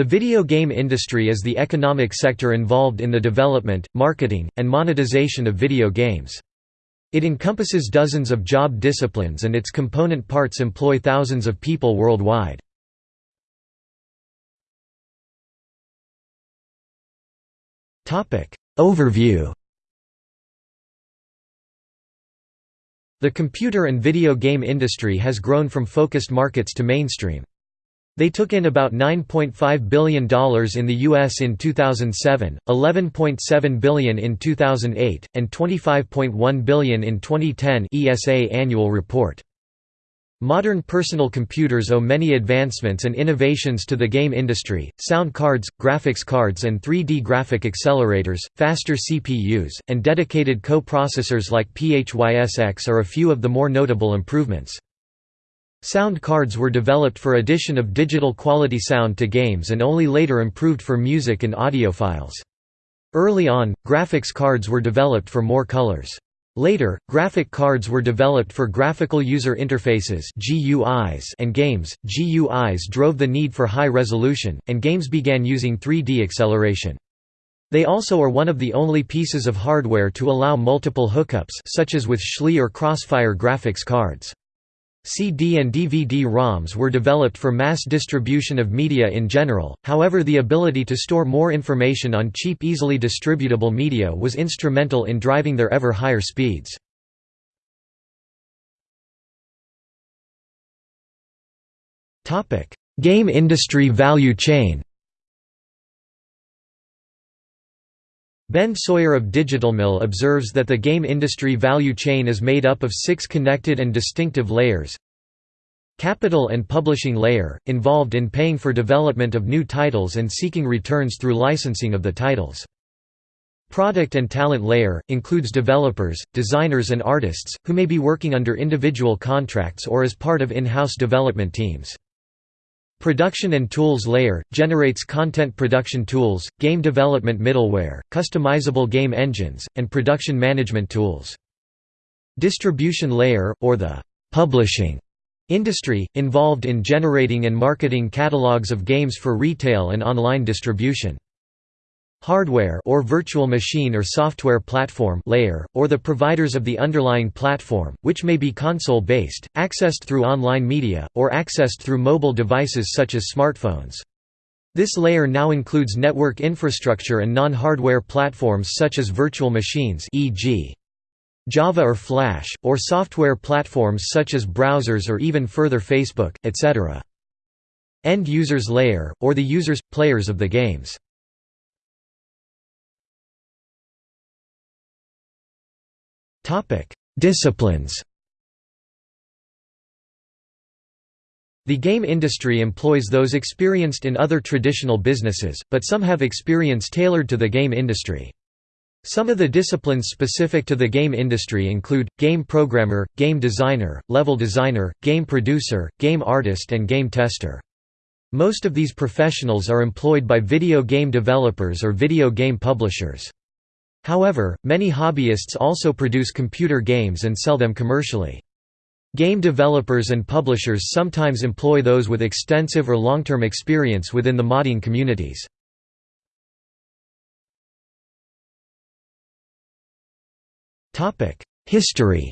The video game industry is the economic sector involved in the development, marketing, and monetization of video games. It encompasses dozens of job disciplines and its component parts employ thousands of people worldwide. Overview The computer and video game industry has grown from focused markets to mainstream. They took in about $9.5 billion in the US in 2007, $11.7 billion in 2008, and 25.1 billion in 2010 ESA annual report. Modern personal computers owe many advancements and innovations to the game industry, sound cards, graphics cards and 3D graphic accelerators, faster CPUs, and dedicated co-processors like PHYSX are a few of the more notable improvements. Sound cards were developed for addition of digital quality sound to games and only later improved for music and audio files. Early on, graphics cards were developed for more colors. Later, graphic cards were developed for graphical user interfaces (GUIs) and games. GUIs drove the need for high resolution, and games began using 3D acceleration. They also are one of the only pieces of hardware to allow multiple hookups such as with SLI or Crossfire graphics cards. CD and DVD-ROMs were developed for mass distribution of media in general, however the ability to store more information on cheap easily distributable media was instrumental in driving their ever higher speeds. Game industry value chain Ben Sawyer of DigitalMill observes that the game industry value chain is made up of six connected and distinctive layers. Capital and publishing layer, involved in paying for development of new titles and seeking returns through licensing of the titles. Product and talent layer, includes developers, designers and artists, who may be working under individual contracts or as part of in-house development teams. Production and Tools layer – generates content production tools, game development middleware, customizable game engines, and production management tools. Distribution layer, or the «publishing» industry, involved in generating and marketing catalogs of games for retail and online distribution hardware or virtual machine or software platform layer, or the providers of the underlying platform, which may be console-based, accessed through online media, or accessed through mobile devices such as smartphones. This layer now includes network infrastructure and non-hardware platforms such as virtual machines e.g. Java or Flash, or software platforms such as browsers or even further Facebook, etc. End users layer, or the users, players of the games. Disciplines The game industry employs those experienced in other traditional businesses, but some have experience tailored to the game industry. Some of the disciplines specific to the game industry include, game programmer, game designer, level designer, game producer, game artist and game tester. Most of these professionals are employed by video game developers or video game publishers. However, many hobbyists also produce computer games and sell them commercially. Game developers and publishers sometimes employ those with extensive or long-term experience within the modding communities. History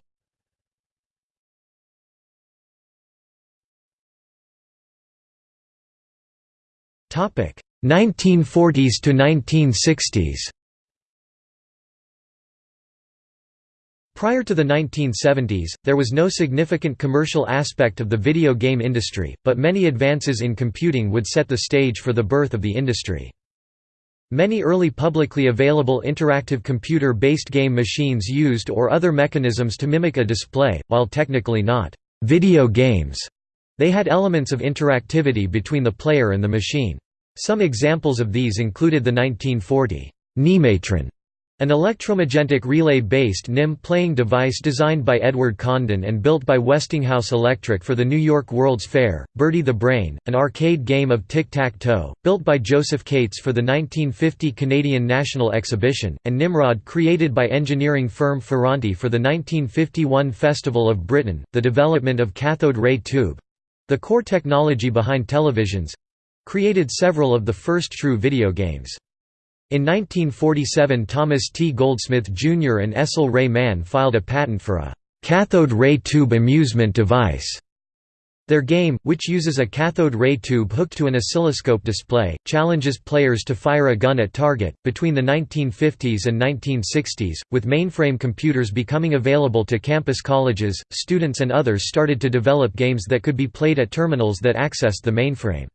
Topic 1940s to 1960s Prior to the 1970s, there was no significant commercial aspect of the video game industry, but many advances in computing would set the stage for the birth of the industry. Many early publicly available interactive computer-based game machines used or other mechanisms to mimic a display, while technically not video games. They had elements of interactivity between the player and the machine. Some examples of these included the 1940 Nimatron an electromagnetic relay-based NIM playing device designed by Edward Condon and built by Westinghouse Electric for the New York World's Fair, Bertie the Brain, an arcade game of tic-tac-toe, built by Joseph Cates for the 1950 Canadian National Exhibition, and Nimrod created by engineering firm Ferranti for the 1951 Festival of Britain, the development of cathode ray tube—the core technology behind televisions, created several of the first true video games. In 1947 Thomas T. Goldsmith Jr. and Estle Ray Mann filed a patent for a «cathode ray tube amusement device» Their game, which uses a cathode ray tube hooked to an oscilloscope display, challenges players to fire a gun at target. Between the 1950s and 1960s, with mainframe computers becoming available to campus colleges, students and others started to develop games that could be played at terminals that accessed the mainframe.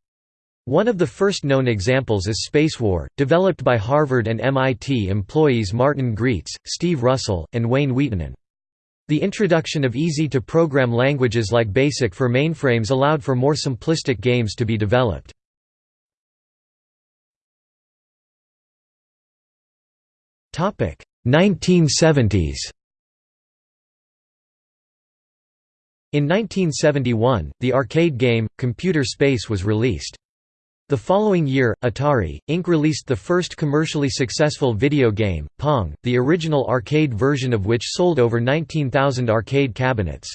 One of the first known examples is Space War, developed by Harvard and MIT employees Martin Graetz, Steve Russell, and Wayne Wiitanen. The introduction of easy-to-program languages like BASIC for mainframes allowed for more simplistic games to be developed. Topic 1970s. In 1971, the arcade game, Computer Space was released. The following year, Atari, Inc. released the first commercially successful video game, Pong, the original arcade version of which sold over 19,000 arcade cabinets.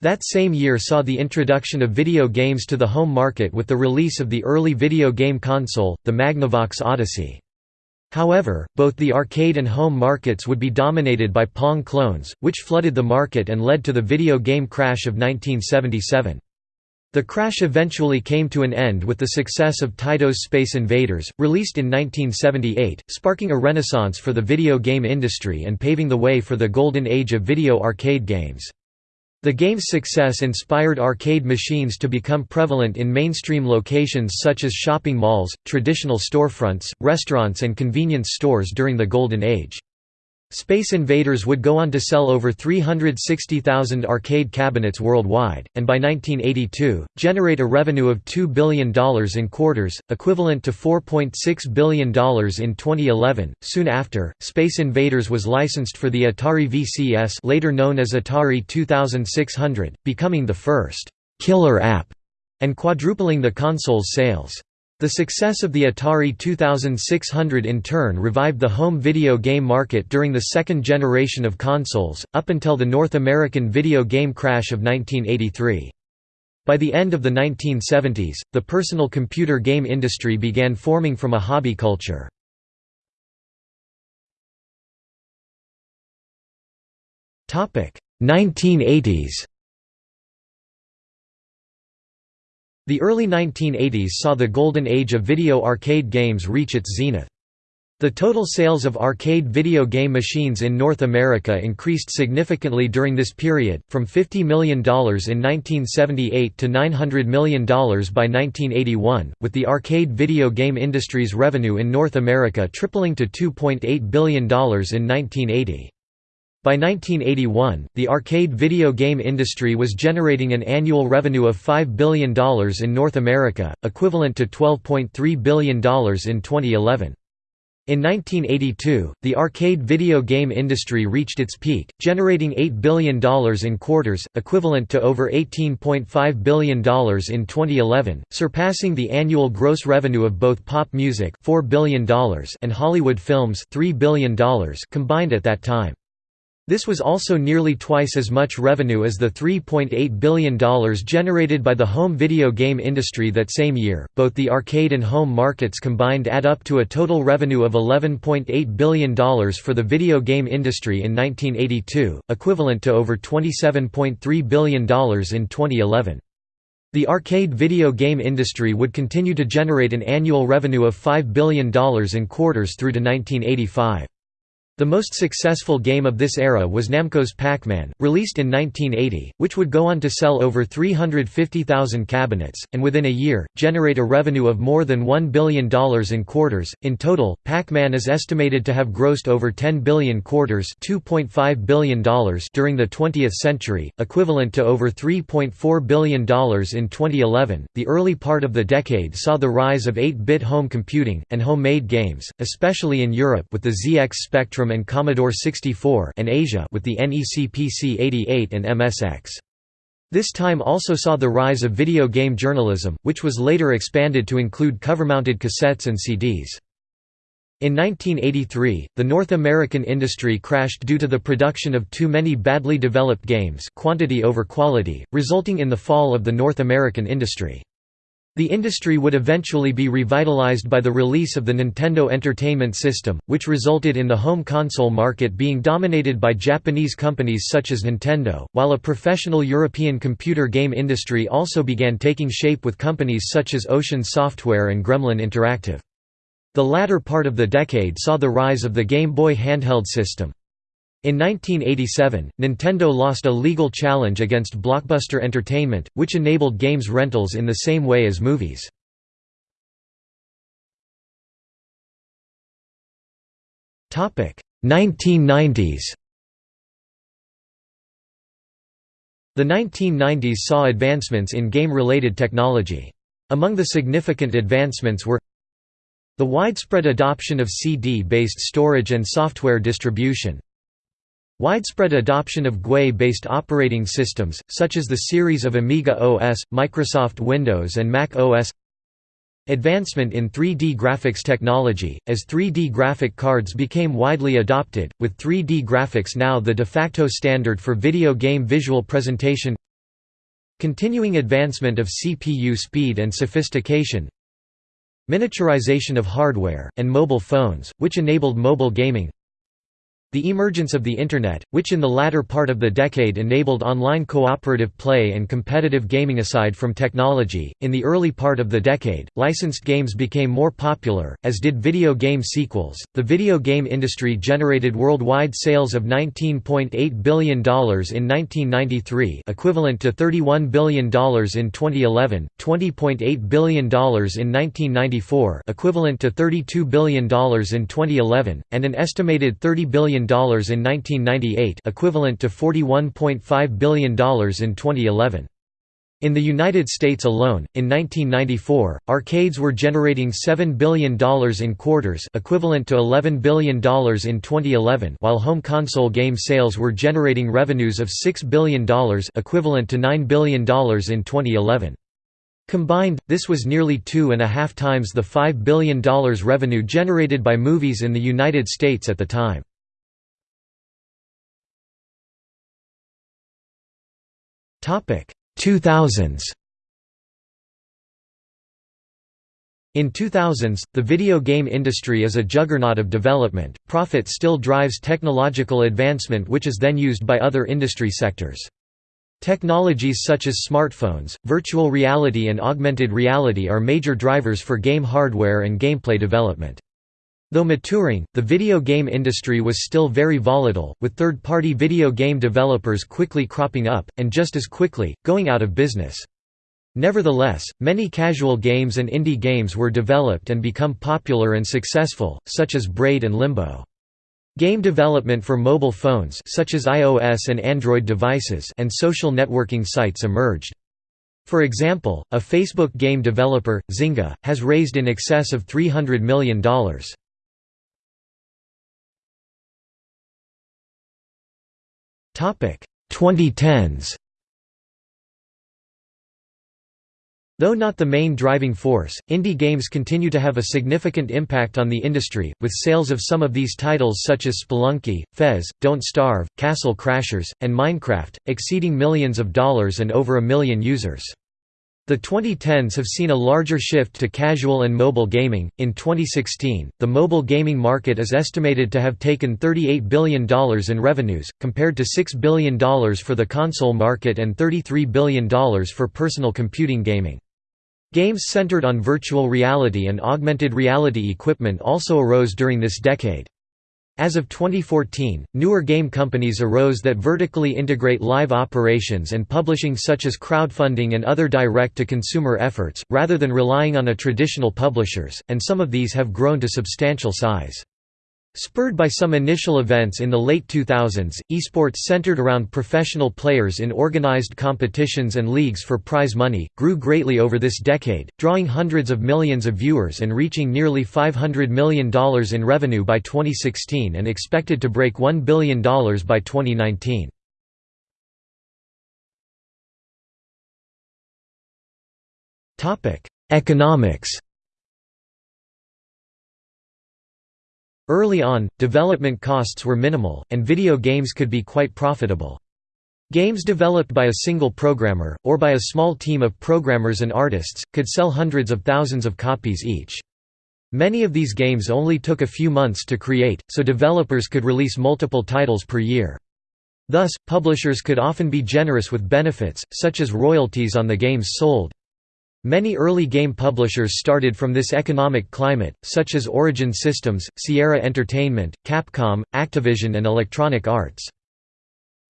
That same year saw the introduction of video games to the home market with the release of the early video game console, the Magnavox Odyssey. However, both the arcade and home markets would be dominated by Pong clones, which flooded the market and led to the video game crash of 1977. The crash eventually came to an end with the success of Taito's Space Invaders, released in 1978, sparking a renaissance for the video game industry and paving the way for the golden age of video arcade games. The game's success inspired arcade machines to become prevalent in mainstream locations such as shopping malls, traditional storefronts, restaurants and convenience stores during the Golden Age. Space Invaders would go on to sell over 360,000 arcade cabinets worldwide, and by 1982, generate a revenue of $2 billion in quarters, equivalent to $4.6 billion in 2011. Soon after, Space Invaders was licensed for the Atari VCS later known as Atari 2600, becoming the first «killer app» and quadrupling the console's sales. The success of the Atari 2600 in turn revived the home video game market during the second generation of consoles, up until the North American video game crash of 1983. By the end of the 1970s, the personal computer game industry began forming from a hobby culture. Topic 1980s The early 1980s saw the golden age of video arcade games reach its zenith. The total sales of arcade video game machines in North America increased significantly during this period, from $50 million in 1978 to $900 million by 1981, with the arcade video game industry's revenue in North America tripling to $2.8 billion in 1980. By 1981, the arcade video game industry was generating an annual revenue of $5 billion in North America, equivalent to $12.3 billion in 2011. In 1982, the arcade video game industry reached its peak, generating $8 billion in quarters, equivalent to over $18.5 billion in 2011, surpassing the annual gross revenue of both pop music $4 billion and Hollywood films $3 billion combined at that time. This was also nearly twice as much revenue as the $3.8 billion generated by the home video game industry that same year. Both the arcade and home markets combined add up to a total revenue of $11.8 billion for the video game industry in 1982, equivalent to over $27.3 billion in 2011. The arcade video game industry would continue to generate an annual revenue of $5 billion in quarters through to 1985. The most successful game of this era was Namco's Pac-Man, released in 1980, which would go on to sell over 350,000 cabinets, and within a year, generate a revenue of more than $1 billion in quarters. In total, Pac-Man is estimated to have grossed over 10 billion quarters $2.5 billion during the 20th century, equivalent to over $3.4 billion in 2011. The early part of the decade saw the rise of 8-bit home computing, and homemade games, especially in Europe with the ZX Spectrum and Commodore 64 and Asia with the NEC PC-88 and MSX. This time also saw the rise of video game journalism, which was later expanded to include cover-mounted cassettes and CDs. In 1983, the North American industry crashed due to the production of too many badly developed games quantity over quality, resulting in the fall of the North American industry. The industry would eventually be revitalized by the release of the Nintendo Entertainment System, which resulted in the home console market being dominated by Japanese companies such as Nintendo, while a professional European computer game industry also began taking shape with companies such as Ocean Software and Gremlin Interactive. The latter part of the decade saw the rise of the Game Boy handheld system. In 1987, Nintendo lost a legal challenge against Blockbuster Entertainment, which enabled games rentals in the same way as movies. Topic: 1990s. The 1990s saw advancements in game-related technology. Among the significant advancements were the widespread adoption of CD-based storage and software distribution, Widespread adoption of GUI-based operating systems, such as the series of Amiga OS, Microsoft Windows and Mac OS Advancement in 3D graphics technology, as 3D graphic cards became widely adopted, with 3D graphics now the de facto standard for video game visual presentation. Continuing advancement of CPU speed and sophistication. Miniaturization of hardware, and mobile phones, which enabled mobile gaming the emergence of the Internet, which in the latter part of the decade enabled online cooperative play and competitive gaming aside from technology, in the early part of the decade, licensed games became more popular, as did video game sequels. The video game industry generated worldwide sales of $19.8 billion in 1993, equivalent to $31 billion in 2011, $20.8 billion in 1994, equivalent to $32 billion in 2011, and an estimated $30 billion in 1998 equivalent to $41.5 billion in 2011. In the United States alone, in 1994, arcades were generating $7 billion in quarters equivalent to $11 billion in 2011 while home console game sales were generating revenues of $6 billion equivalent to $9 billion in 2011. Combined, this was nearly two and a half times the $5 billion revenue generated by movies in the United States at the time. 2000s In 2000s, the video game industry is a juggernaut of development, profit still drives technological advancement which is then used by other industry sectors. Technologies such as smartphones, virtual reality and augmented reality are major drivers for game hardware and gameplay development. Though maturing, the video game industry was still very volatile, with third-party video game developers quickly cropping up, and just as quickly, going out of business. Nevertheless, many casual games and indie games were developed and become popular and successful, such as Braid and Limbo. Game development for mobile phones such as iOS and Android devices and social networking sites emerged. For example, a Facebook game developer, Zynga, has raised in excess of $300 million. 2010s Though not the main driving force, indie games continue to have a significant impact on the industry, with sales of some of these titles such as Spelunky, Fez, Don't Starve, Castle Crashers, and Minecraft, exceeding millions of dollars and over a million users. The 2010s have seen a larger shift to casual and mobile gaming. In 2016, the mobile gaming market is estimated to have taken $38 billion in revenues, compared to $6 billion for the console market and $33 billion for personal computing gaming. Games centered on virtual reality and augmented reality equipment also arose during this decade. As of 2014, newer game companies arose that vertically integrate live operations and publishing such as crowdfunding and other direct-to-consumer efforts, rather than relying on a traditional publishers, and some of these have grown to substantial size. Spurred by some initial events in the late 2000s, esports centered around professional players in organized competitions and leagues for prize money, grew greatly over this decade, drawing hundreds of millions of viewers and reaching nearly $500 million in revenue by 2016 and expected to break $1 billion by 2019. Economics Early on, development costs were minimal, and video games could be quite profitable. Games developed by a single programmer, or by a small team of programmers and artists, could sell hundreds of thousands of copies each. Many of these games only took a few months to create, so developers could release multiple titles per year. Thus, publishers could often be generous with benefits, such as royalties on the games sold. Many early game publishers started from this economic climate, such as Origin Systems, Sierra Entertainment, Capcom, Activision and Electronic Arts.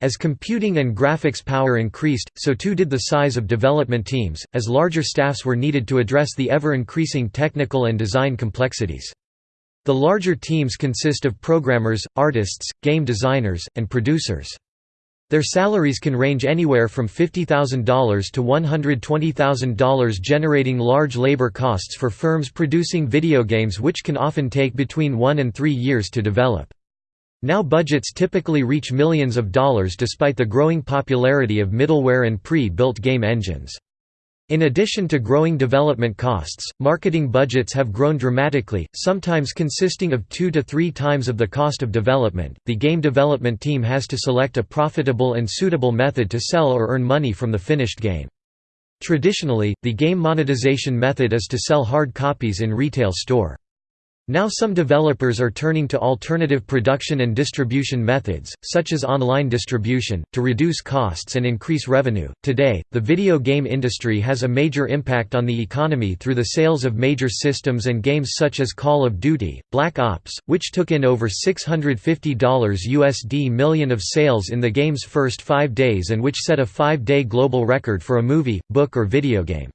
As computing and graphics power increased, so too did the size of development teams, as larger staffs were needed to address the ever-increasing technical and design complexities. The larger teams consist of programmers, artists, game designers, and producers. Their salaries can range anywhere from $50,000 to $120,000 generating large labor costs for firms producing video games which can often take between one and three years to develop. Now budgets typically reach millions of dollars despite the growing popularity of middleware and pre-built game engines. In addition to growing development costs, marketing budgets have grown dramatically, sometimes consisting of two to three times of the cost of development. The game development team has to select a profitable and suitable method to sell or earn money from the finished game. Traditionally, the game monetization method is to sell hard copies in retail store. Now some developers are turning to alternative production and distribution methods, such as online distribution, to reduce costs and increase revenue. Today, the video game industry has a major impact on the economy through the sales of major systems and games such as Call of Duty, Black Ops, which took in over $650 USD million of sales in the game's first five days and which set a five-day global record for a movie, book or video game.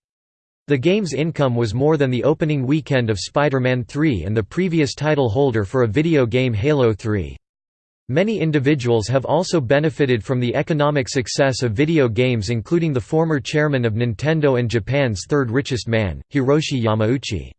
The game's income was more than the opening weekend of Spider-Man 3 and the previous title holder for a video game Halo 3. Many individuals have also benefited from the economic success of video games including the former chairman of Nintendo and Japan's third richest man, Hiroshi Yamauchi.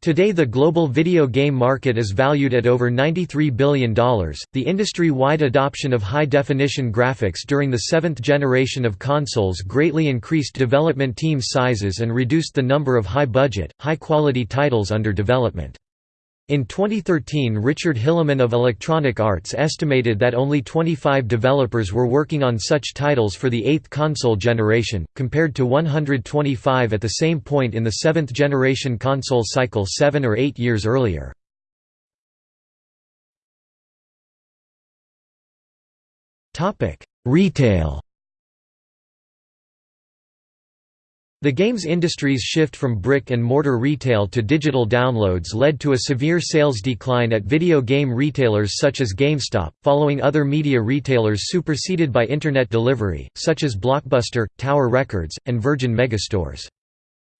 Today the global video game market is valued at over $93 billion. The industry-wide adoption of high-definition graphics during the seventh generation of consoles greatly increased development team sizes and reduced the number of high-budget, high-quality titles under development. In 2013 Richard Hilleman of Electronic Arts estimated that only 25 developers were working on such titles for the eighth console generation, compared to 125 at the same point in the seventh generation console cycle seven or eight years earlier. Retail The games industry's shift from brick-and-mortar retail to digital downloads led to a severe sales decline at video game retailers such as GameStop, following other media retailers superseded by Internet delivery, such as Blockbuster, Tower Records, and Virgin Megastores.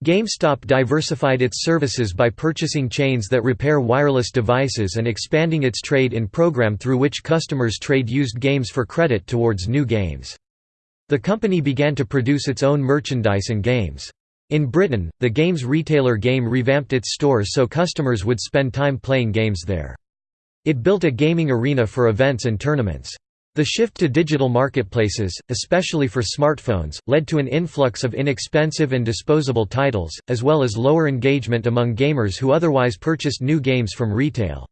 GameStop diversified its services by purchasing chains that repair wireless devices and expanding its trade-in program through which customers trade used games for credit towards new games. The company began to produce its own merchandise and games. In Britain, the games retailer Game revamped its stores so customers would spend time playing games there. It built a gaming arena for events and tournaments. The shift to digital marketplaces, especially for smartphones, led to an influx of inexpensive and disposable titles, as well as lower engagement among gamers who otherwise purchased new games from retail.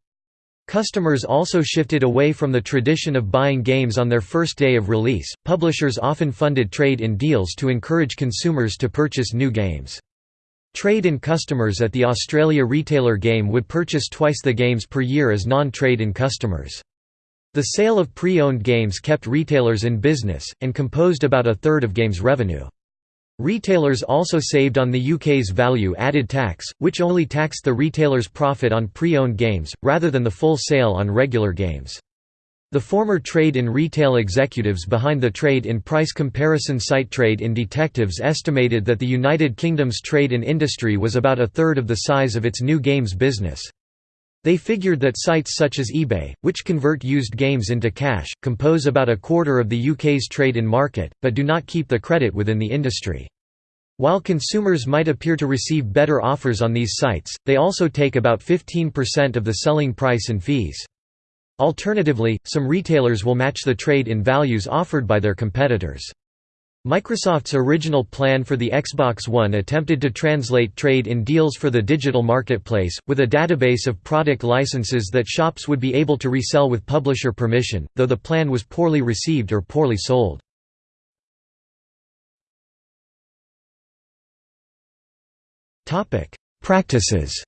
Customers also shifted away from the tradition of buying games on their first day of release. Publishers often funded trade in deals to encourage consumers to purchase new games. Trade in customers at the Australia retailer Game would purchase twice the games per year as non-trade in customers. The sale of pre-owned games kept retailers in business, and composed about a third of Games' revenue. Retailers also saved on the UK's value-added tax, which only taxed the retailer's profit on pre-owned games, rather than the full sale on regular games. The former trade-in retail executives behind the trade-in price comparison site Trade-in Detectives estimated that the United Kingdom's trade-in industry was about a third of the size of its new games business. They figured that sites such as eBay, which convert used games into cash, compose about a quarter of the UK's trade-in market, but do not keep the credit within the industry. While consumers might appear to receive better offers on these sites, they also take about 15% of the selling price and fees. Alternatively, some retailers will match the trade-in values offered by their competitors. Microsoft's original plan for the Xbox One attempted to translate trade in deals for the digital marketplace, with a database of product licenses that shops would be able to resell with publisher permission, though the plan was poorly received or poorly sold. Practices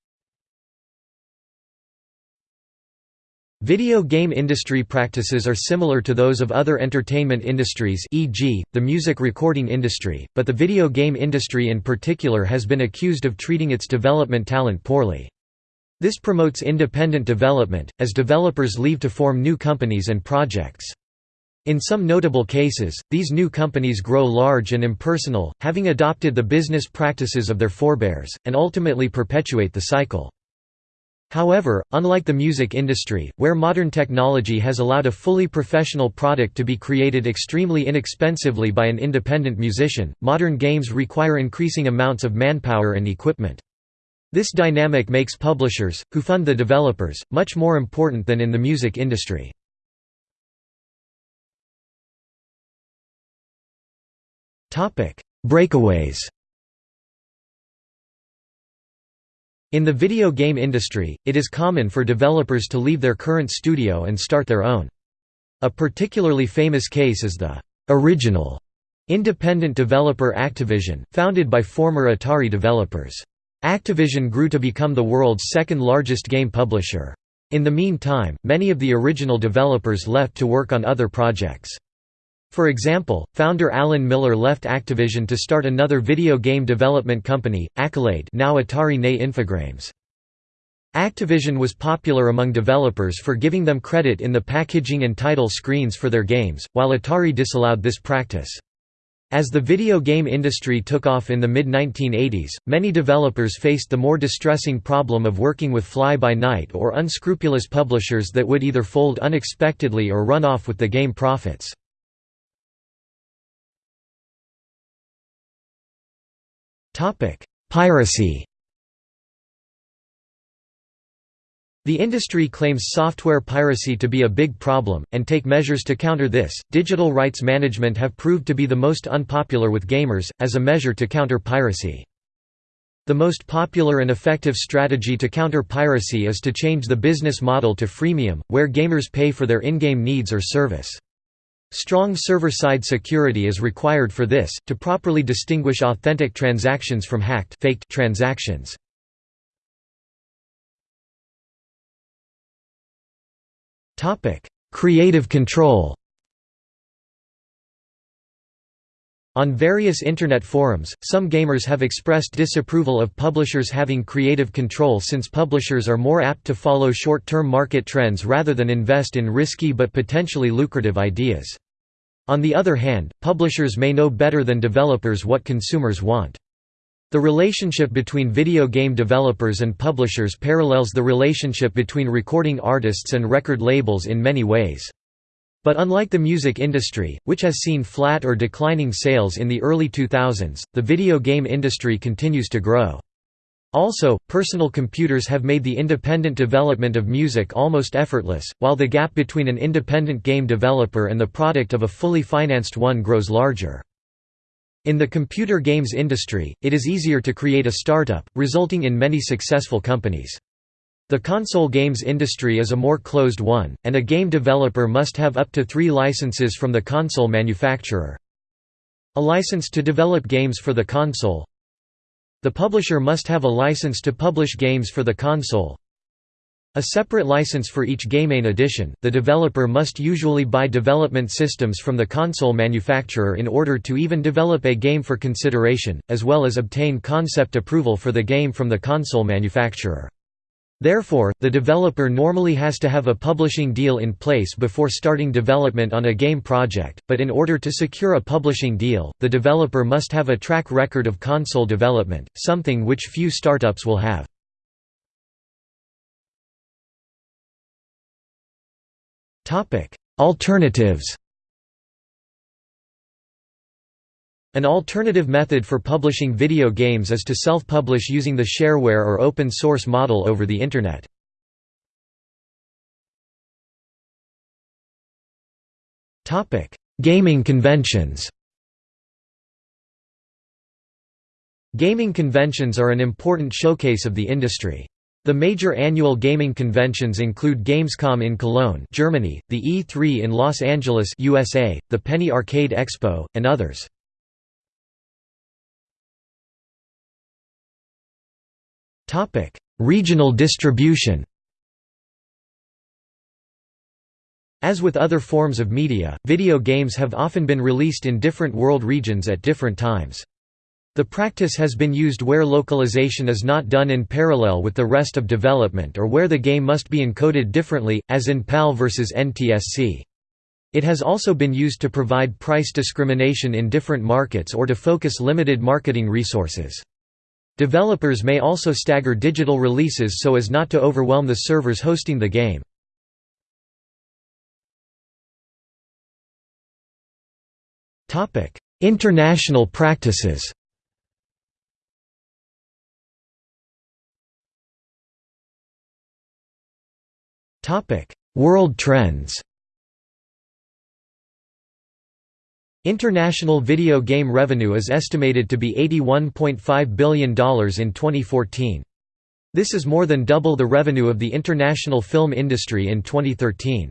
Video game industry practices are similar to those of other entertainment industries e.g., the music recording industry, but the video game industry in particular has been accused of treating its development talent poorly. This promotes independent development, as developers leave to form new companies and projects. In some notable cases, these new companies grow large and impersonal, having adopted the business practices of their forebears, and ultimately perpetuate the cycle. However, unlike the music industry, where modern technology has allowed a fully professional product to be created extremely inexpensively by an independent musician, modern games require increasing amounts of manpower and equipment. This dynamic makes publishers, who fund the developers, much more important than in the music industry. Breakaways In the video game industry, it is common for developers to leave their current studio and start their own. A particularly famous case is the «original» independent developer Activision, founded by former Atari developers. Activision grew to become the world's second largest game publisher. In the meantime, many of the original developers left to work on other projects. For example, founder Alan Miller left Activision to start another video game development company, Accolade now Atari nay Infogrames. Activision was popular among developers for giving them credit in the packaging and title screens for their games, while Atari disallowed this practice. As the video game industry took off in the mid-1980s, many developers faced the more distressing problem of working with fly-by-night or unscrupulous publishers that would either fold unexpectedly or run off with the game profits. Piracy The industry claims software piracy to be a big problem, and take measures to counter this. Digital rights management have proved to be the most unpopular with gamers, as a measure to counter piracy. The most popular and effective strategy to counter piracy is to change the business model to freemium, where gamers pay for their in-game needs or service. Strong server-side security is required for this, to properly distinguish authentic transactions from hacked faked transactions. Creative control On various Internet forums, some gamers have expressed disapproval of publishers having creative control since publishers are more apt to follow short-term market trends rather than invest in risky but potentially lucrative ideas. On the other hand, publishers may know better than developers what consumers want. The relationship between video game developers and publishers parallels the relationship between recording artists and record labels in many ways. But unlike the music industry, which has seen flat or declining sales in the early 2000s, the video game industry continues to grow. Also, personal computers have made the independent development of music almost effortless, while the gap between an independent game developer and the product of a fully financed one grows larger. In the computer games industry, it is easier to create a startup, resulting in many successful companies. The console games industry is a more closed one, and a game developer must have up to three licenses from the console manufacturer. A license to develop games for the console The publisher must have a license to publish games for the console a separate license for each GameIn edition, the developer must usually buy development systems from the console manufacturer in order to even develop a game for consideration, as well as obtain concept approval for the game from the console manufacturer. Therefore, the developer normally has to have a publishing deal in place before starting development on a game project, but in order to secure a publishing deal, the developer must have a track record of console development, something which few startups will have. Alternatives An alternative method for publishing video games is to self-publish using the shareware or open source model over the Internet. Gaming conventions Gaming conventions are an important showcase of the industry. The major annual gaming conventions include Gamescom in Cologne, Germany, the E3 in Los Angeles, USA, the Penny Arcade Expo, and others. Regional distribution As with other forms of media, video games have often been released in different world regions at different times. The practice has been used where localization is not done in parallel with the rest of development or where the game must be encoded differently, as in PAL vs NTSC. It has also been used to provide price discrimination in different markets or to focus limited marketing resources. Developers may also stagger digital releases so as not to overwhelm the servers hosting the game. International practices World trends International video game revenue is estimated to be $81.5 billion in 2014. This is more than double the revenue of the international film industry in 2013.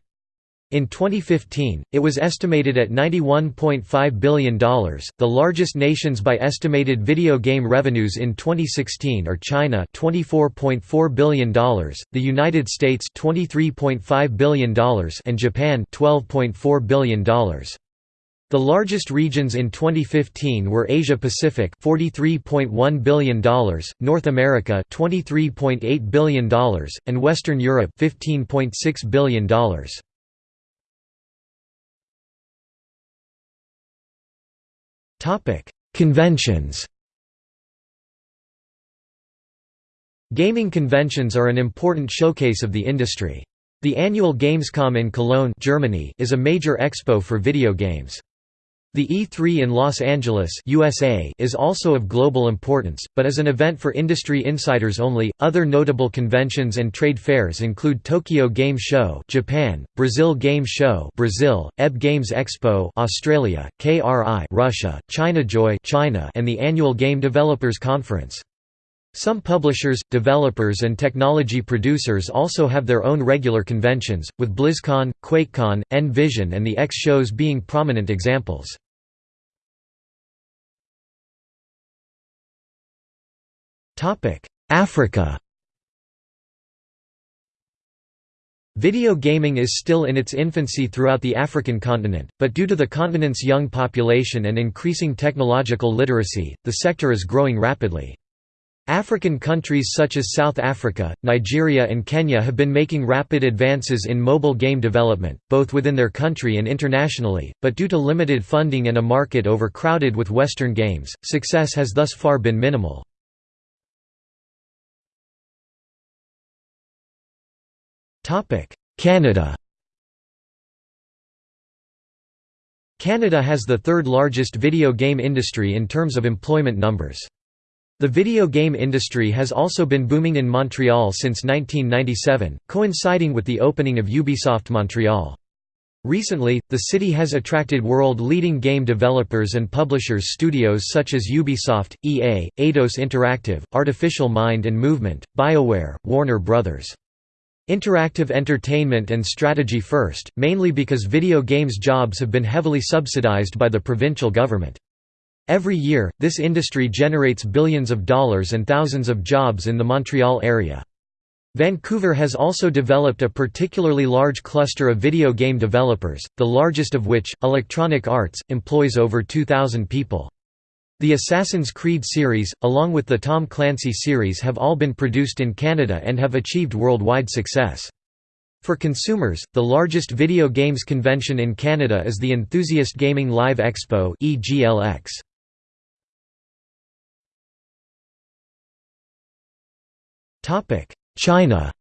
In 2015, it was estimated at $91.5 billion. The largest nations by estimated video game revenues in 2016 are China $24.4 billion, the United States $23.5 billion, and Japan $12.4 billion. The largest regions in 2015 were Asia Pacific $43.1 billion, North America $23.8 billion, and Western Europe $15.6 billion. Topic: Conventions. Gaming conventions are an important showcase of the industry. The annual Gamescom in Cologne, Germany, is a major expo for video games. The E3 in Los Angeles USA is also of global importance, but is an event for industry insiders only. Other notable conventions and trade fairs include Tokyo Game Show Japan, Brazil Game Show Brazil, EB Games Expo Australia, KRI Russia, ChinaJoy China, and the annual Game Developers Conference. Some publishers, developers and technology producers also have their own regular conventions, with BlizzCon, QuakeCon, N-Vision and the X shows being prominent examples. Africa Video gaming is still in its infancy throughout the African continent, but due to the continent's young population and increasing technological literacy, the sector is growing rapidly. African countries such as South Africa, Nigeria and Kenya have been making rapid advances in mobile game development, both within their country and internationally, but due to limited funding and a market overcrowded with Western games, success has thus far been minimal. Canada Canada has the third largest video game industry in terms of employment numbers. The video game industry has also been booming in Montreal since 1997, coinciding with the opening of Ubisoft Montreal. Recently, the city has attracted world-leading game developers and publishers studios such as Ubisoft, EA, Eidos Interactive, Artificial Mind and Movement, BioWare, Warner Bros. Interactive entertainment and strategy first, mainly because video games jobs have been heavily subsidized by the provincial government. Every year, this industry generates billions of dollars and thousands of jobs in the Montreal area. Vancouver has also developed a particularly large cluster of video game developers, the largest of which, Electronic Arts, employs over 2,000 people. The Assassin's Creed series, along with the Tom Clancy series have all been produced in Canada and have achieved worldwide success. For consumers, the largest video games convention in Canada is the Enthusiast Gaming Live Expo. China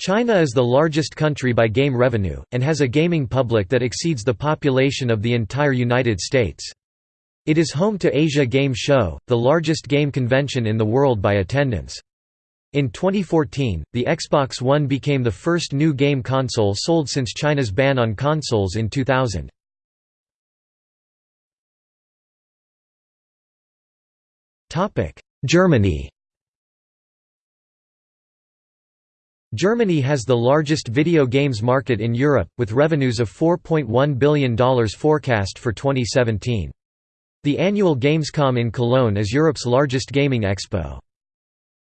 China is the largest country by game revenue, and has a gaming public that exceeds the population of the entire United States. It is home to Asia Game Show, the largest game convention in the world by attendance. In 2014, the Xbox One became the first new game console sold since China's ban on consoles in 2000. Germany Germany has the largest video games market in Europe, with revenues of $4.1 billion forecast for 2017. The annual Gamescom in Cologne is Europe's largest gaming expo.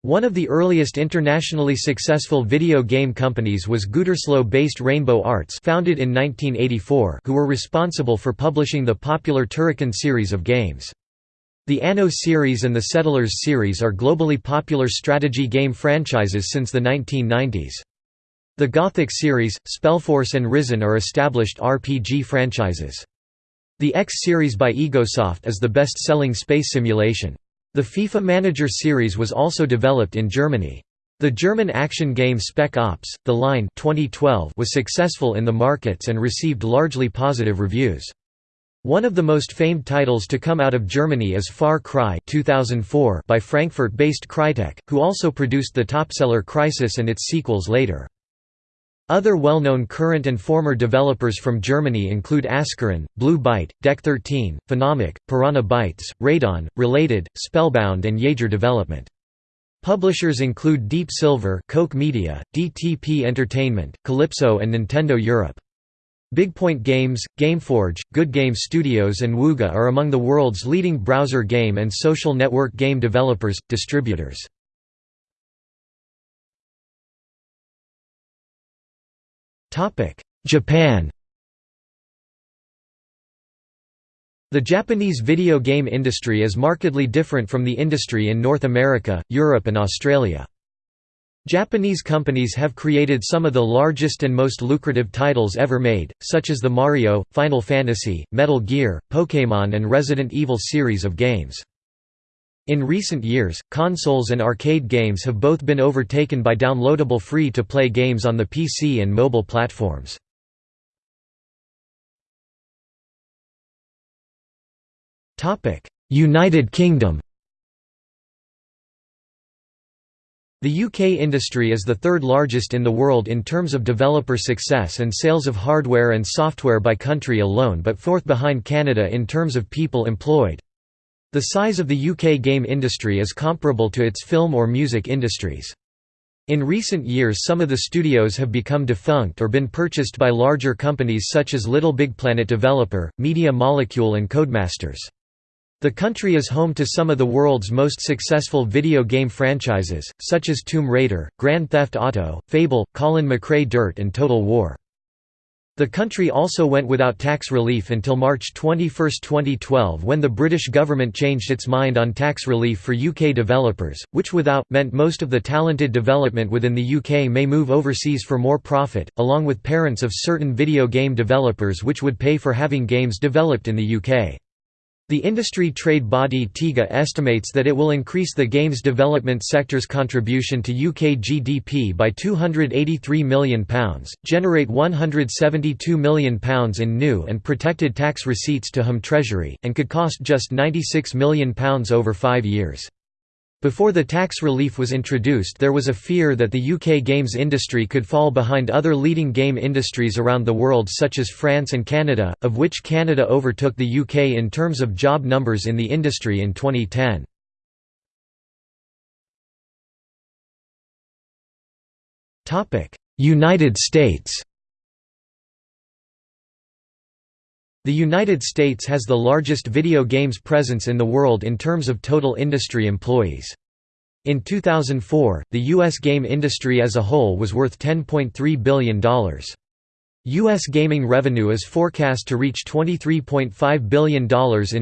One of the earliest internationally successful video game companies was Gütersloh-based Rainbow Arts founded in 1984 who were responsible for publishing the popular Turrican series of games. The Anno series and the Settlers series are globally popular strategy game franchises since the 1990s. The Gothic series, Spellforce and Risen are established RPG franchises. The X series by Egosoft is the best-selling space simulation. The FIFA Manager series was also developed in Germany. The German action game Spec Ops: The Line 2012 was successful in the markets and received largely positive reviews. One of the most famed titles to come out of Germany is Far Cry 2004 by Frankfurt-based Crytek, who also produced the topseller Crysis and its sequels later. Other well-known current and former developers from Germany include Ascaron, Blue Byte, Deck 13, Phenomic, Piranha Bytes, Radon, Related, Spellbound and Yager Development. Publishers include Deep Silver Koch Media, DTP Entertainment, Kalypso and Nintendo Europe. Bigpoint Games, Gameforge, Good Game Studios and Wooga are among the world's leading browser game and social network game developers, distributors. Japan The Japanese video game industry is markedly different from the industry in North America, Europe and Australia. Japanese companies have created some of the largest and most lucrative titles ever made, such as the Mario, Final Fantasy, Metal Gear, Pokémon and Resident Evil series of games. In recent years, consoles and arcade games have both been overtaken by downloadable free-to-play games on the PC and mobile platforms. United Kingdom The UK industry is the third largest in the world in terms of developer success and sales of hardware and software by country alone but fourth behind Canada in terms of people employed. The size of the UK game industry is comparable to its film or music industries. In recent years some of the studios have become defunct or been purchased by larger companies such as Little Big Planet developer, Media Molecule and Codemasters. The country is home to some of the world's most successful video game franchises, such as Tomb Raider, Grand Theft Auto, Fable, Colin McRae Dirt and Total War. The country also went without tax relief until March 21, 2012 when the British government changed its mind on tax relief for UK developers, which without, meant most of the talented development within the UK may move overseas for more profit, along with parents of certain video game developers which would pay for having games developed in the UK. The industry trade body TIGA estimates that it will increase the games development sector's contribution to UK GDP by £283 million, generate £172 million in new and protected tax receipts to Home Treasury, and could cost just £96 million over five years. Before the tax relief was introduced there was a fear that the UK games industry could fall behind other leading game industries around the world such as France and Canada, of which Canada overtook the UK in terms of job numbers in the industry in 2010. United States The United States has the largest video games presence in the world in terms of total industry employees. In 2004, the U.S. game industry as a whole was worth $10.3 billion. U.S. gaming revenue is forecast to reach $23.5 billion in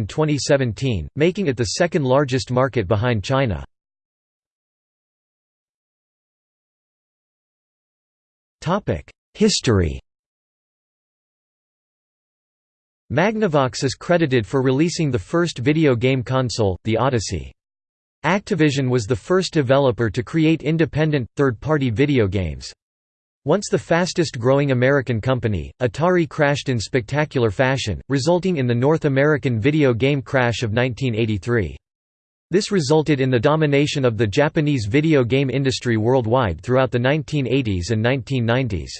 2017, making it the second largest market behind China. History Magnavox is credited for releasing the first video game console, the Odyssey. Activision was the first developer to create independent, third-party video games. Once the fastest-growing American company, Atari crashed in spectacular fashion, resulting in the North American video game crash of 1983. This resulted in the domination of the Japanese video game industry worldwide throughout the 1980s and 1990s.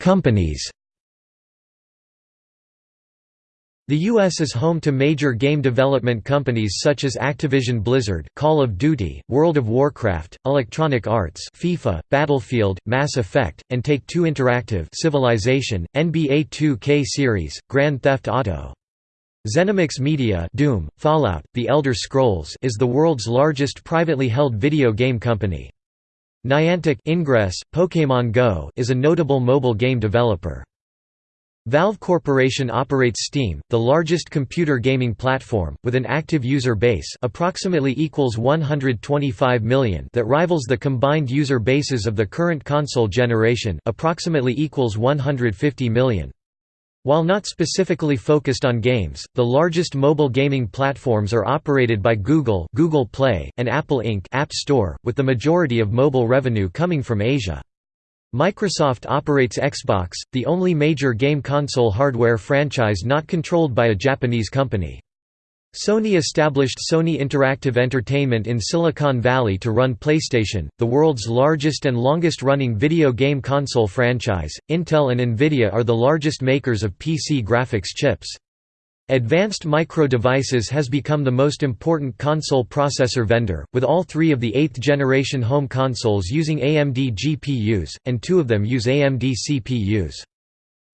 Companies The U.S. is home to major game development companies such as Activision Blizzard, Call of Duty, World of Warcraft, Electronic Arts FIFA, Battlefield, Mass Effect, and Take-Two Interactive Civilization, NBA 2K Series, Grand Theft Auto. ZeniMax Media Doom, Fallout, The Elder Scrolls is the world's largest privately held video game company. Niantic Ingress, Pokémon Go is a notable mobile game developer. Valve Corporation operates Steam, the largest computer gaming platform, with an active user base approximately equals 125 million that rivals the combined user bases of the current console generation approximately equals 150 million. While not specifically focused on games, the largest mobile gaming platforms are operated by Google Google Play, and Apple Inc. App Store, with the majority of mobile revenue coming from Asia. Microsoft operates Xbox, the only major game console hardware franchise not controlled by a Japanese company. Sony established Sony Interactive Entertainment in Silicon Valley to run PlayStation, the world's largest and longest-running video game console franchise. Intel and Nvidia are the largest makers of PC graphics chips. Advanced Micro Devices has become the most important console processor vendor, with all three of the eighth-generation home consoles using AMD GPUs, and two of them use AMD CPUs.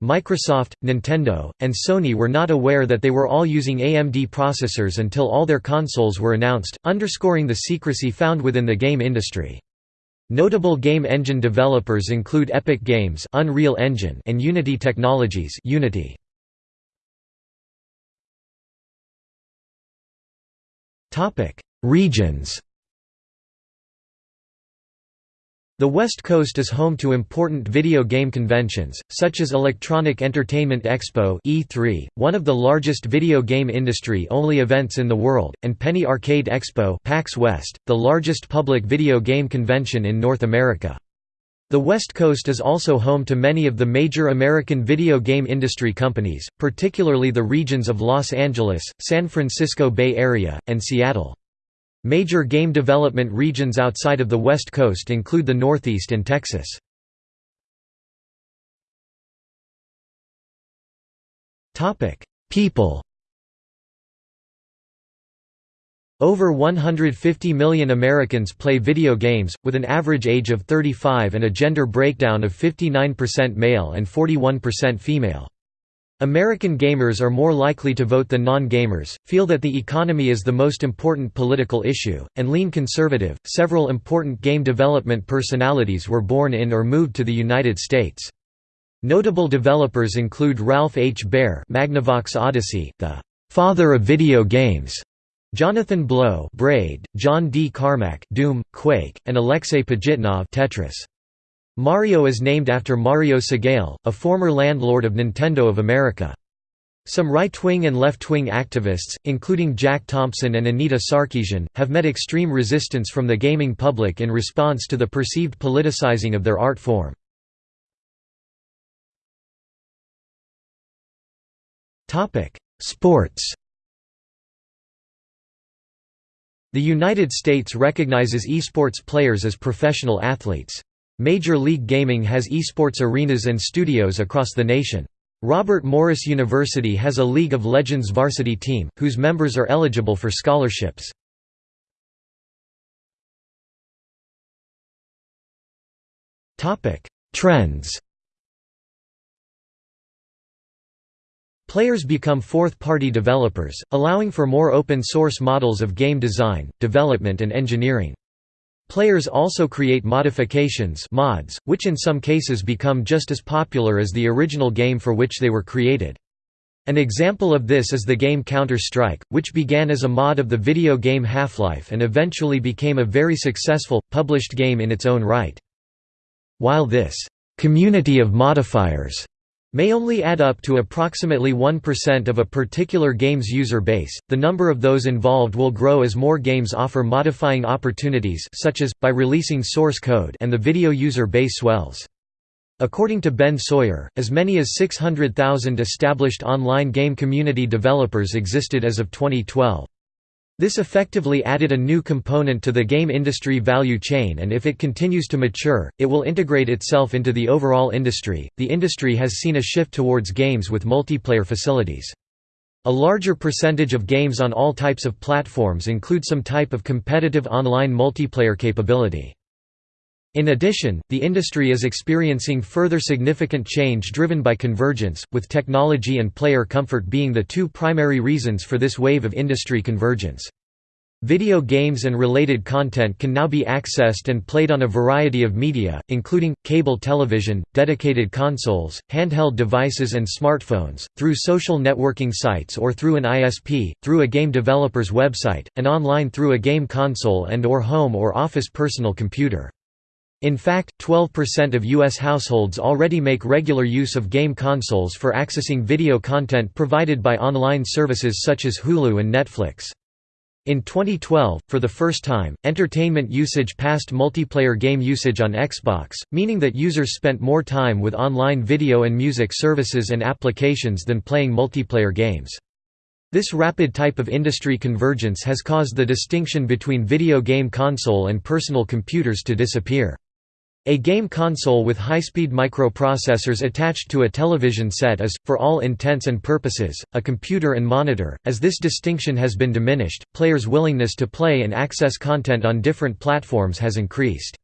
Microsoft, Nintendo, and Sony were not aware that they were all using AMD processors until all their consoles were announced, underscoring the secrecy found within the game industry. Notable game engine developers include Epic Games Unreal Engine and Unity Technologies Unity. Regions The West Coast is home to important video game conventions, such as Electronic Entertainment Expo E3, one of the largest video game industry-only events in the world, and Penny Arcade Expo PAX West, the largest public video game convention in North America. The West Coast is also home to many of the major American video game industry companies, particularly the regions of Los Angeles, San Francisco Bay Area, and Seattle. Major game development regions outside of the West Coast include the Northeast and Texas. People Over 150 million Americans play video games, with an average age of 35 and a gender breakdown of 59% male and 41% female. American gamers are more likely to vote than non-gamers, feel that the economy is the most important political issue, and lean conservative. Several important game development personalities were born in or moved to the United States. Notable developers include Ralph H. Baer, Magnavox Odyssey, the father of video games, Jonathan Blow Braid, John D. Carmack Doom, Quake, and Alexei Pajitnov Tetris. Mario is named after Mario Segale, a former landlord of Nintendo of America. Some right-wing and left-wing activists, including Jack Thompson and Anita Sarkeesian, have met extreme resistance from the gaming public in response to the perceived politicizing of their art form. Sports The United States recognizes esports players as professional athletes. Major League Gaming has esports arenas and studios across the nation. Robert Morris University has a League of Legends varsity team, whose members are eligible for scholarships. Trends Players become fourth-party developers, allowing for more open-source models of game design, development and engineering. Players also create modifications mods, which in some cases become just as popular as the original game for which they were created. An example of this is the game Counter-Strike, which began as a mod of the video game Half-Life and eventually became a very successful, published game in its own right. While this community of modifiers may only add up to approximately 1% of a particular game's user base. The number of those involved will grow as more games offer modifying opportunities such as by releasing source code and the video user base swells. According to Ben Sawyer, as many as 600,000 established online game community developers existed as of 2012. This effectively added a new component to the game industry value chain, and if it continues to mature, it will integrate itself into the overall industry. The industry has seen a shift towards games with multiplayer facilities. A larger percentage of games on all types of platforms include some type of competitive online multiplayer capability. In addition, the industry is experiencing further significant change driven by convergence, with technology and player comfort being the two primary reasons for this wave of industry convergence. Video games and related content can now be accessed and played on a variety of media, including, cable television, dedicated consoles, handheld devices and smartphones, through social networking sites or through an ISP, through a game developer's website, and online through a game console and or home or office personal computer. In fact, 12% of U.S. households already make regular use of game consoles for accessing video content provided by online services such as Hulu and Netflix. In 2012, for the first time, entertainment usage passed multiplayer game usage on Xbox, meaning that users spent more time with online video and music services and applications than playing multiplayer games. This rapid type of industry convergence has caused the distinction between video game console and personal computers to disappear. A game console with high-speed microprocessors attached to a television set is, for all intents and purposes, a computer and monitor. As this distinction has been diminished, players' willingness to play and access content on different platforms has increased.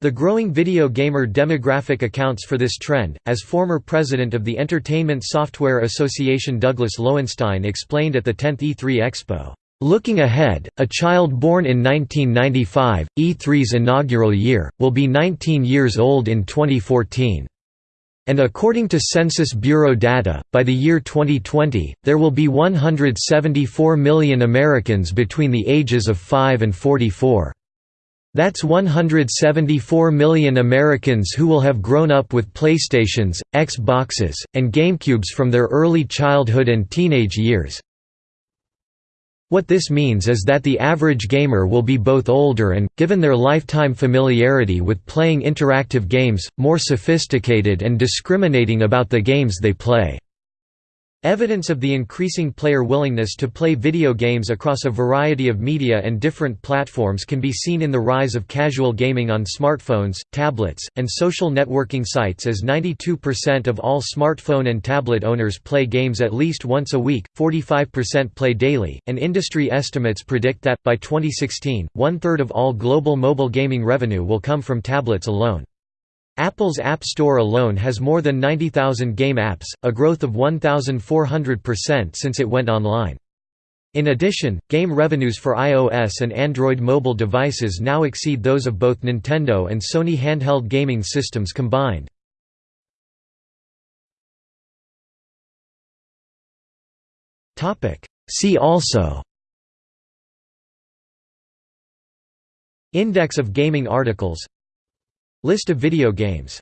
The growing video gamer demographic accounts for this trend, as former president of the Entertainment Software Association Douglas Lowenstein explained at the 10th E3 Expo. Looking ahead, a child born in 1995, E3's inaugural year, will be 19 years old in 2014. And according to Census Bureau data, by the year 2020, there will be 174 million Americans between the ages of 5 and 44. That's 174 million Americans who will have grown up with PlayStations, Xboxes, and GameCubes from their early childhood and teenage years. What this means is that the average gamer will be both older and, given their lifetime familiarity with playing interactive games, more sophisticated and discriminating about the games they play. Evidence of the increasing player willingness to play video games across a variety of media and different platforms can be seen in the rise of casual gaming on smartphones, tablets, and social networking sites as 92% of all smartphone and tablet owners play games at least once a week, 45% play daily, and industry estimates predict that, by 2016, one-third of all global mobile gaming revenue will come from tablets alone. Apple's App Store alone has more than 90,000 game apps, a growth of 1,400% since it went online. In addition, game revenues for iOS and Android mobile devices now exceed those of both Nintendo and Sony handheld gaming systems combined. See also Index of gaming articles List of video games